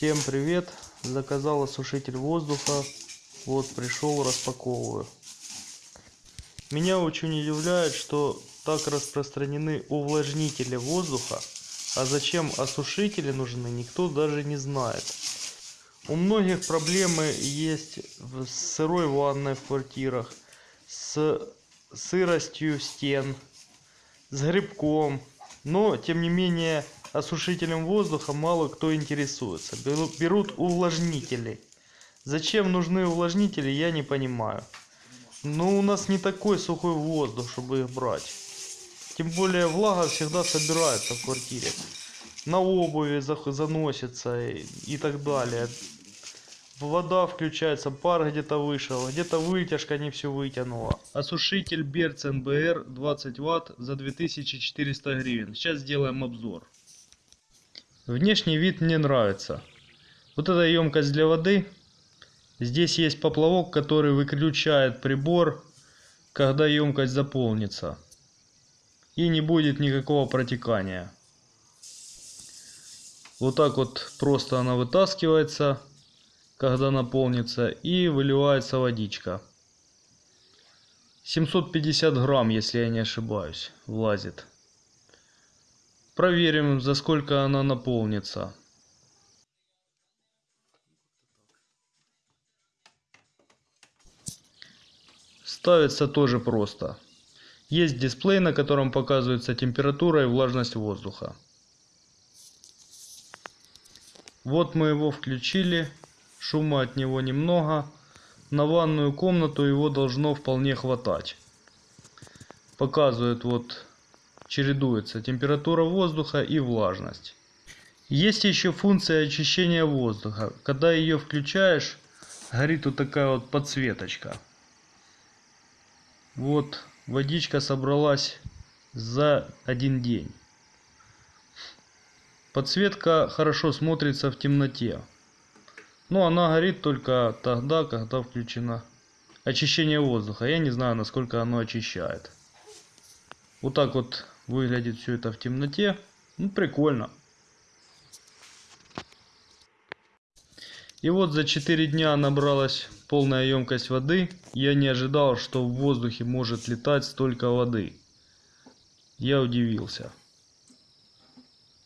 Всем привет! Заказал осушитель воздуха. Вот пришел, распаковываю. Меня очень удивляет, что так распространены увлажнители воздуха, а зачем осушители нужны, никто даже не знает. У многих проблемы есть в сырой ванной в квартирах, с сыростью стен, с грибком. Но, тем не менее, осушителем воздуха мало кто интересуется. Берут увлажнители. Зачем нужны увлажнители, я не понимаю. Но у нас не такой сухой воздух, чтобы их брать. Тем более влага всегда собирается в квартире. На обуви заносится и так далее. Вода включается, пар где-то вышел, где-то вытяжка не все вытянула. Осушитель Берц НБР 20 Вт за 2400 гривен. Сейчас сделаем обзор. Внешний вид мне нравится. Вот эта емкость для воды. Здесь есть поплавок, который выключает прибор, когда емкость заполнится. И не будет никакого протекания. Вот так вот просто она вытаскивается, когда наполнится, и выливается водичка. 750 грамм, если я не ошибаюсь, влазит. Проверим, за сколько она наполнится. Ставится тоже просто. Есть дисплей, на котором показывается температура и влажность воздуха. Вот мы его включили. Шума от него немного. На ванную комнату его должно вполне хватать. Показывает вот чередуется температура воздуха и влажность. Есть еще функция очищения воздуха. Когда ее включаешь, горит вот такая вот подсветочка. Вот водичка собралась за один день. Подсветка хорошо смотрится в темноте. Но она горит только тогда, когда включено очищение воздуха. Я не знаю, насколько оно очищает. Вот так вот выглядит все это в темноте. Ну, прикольно. И вот за 4 дня набралась полная емкость воды. Я не ожидал, что в воздухе может летать столько воды. Я удивился.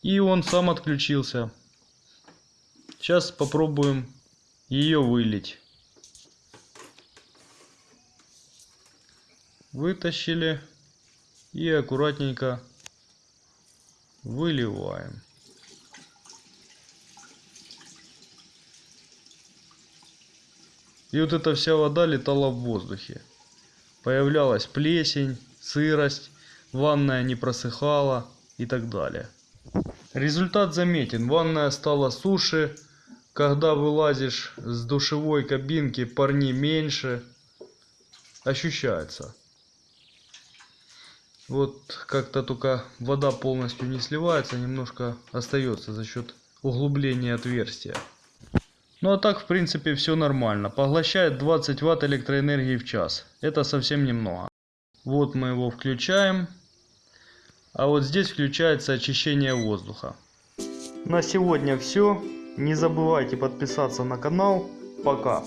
И он сам отключился. Сейчас попробуем ее вылить. Вытащили и аккуратненько выливаем. И вот эта вся вода летала в воздухе. Появлялась плесень, сырость, ванная не просыхала и так далее. Результат заметен. Ванная стала суше. Когда вылазишь с душевой кабинки, парни меньше. Ощущается. Вот как-то только вода полностью не сливается, немножко остается за счет углубления отверстия. Ну а так в принципе все нормально. Поглощает 20 ватт электроэнергии в час. Это совсем немного. Вот мы его включаем. А вот здесь включается очищение воздуха. На сегодня все. Не забывайте подписаться на канал. Пока.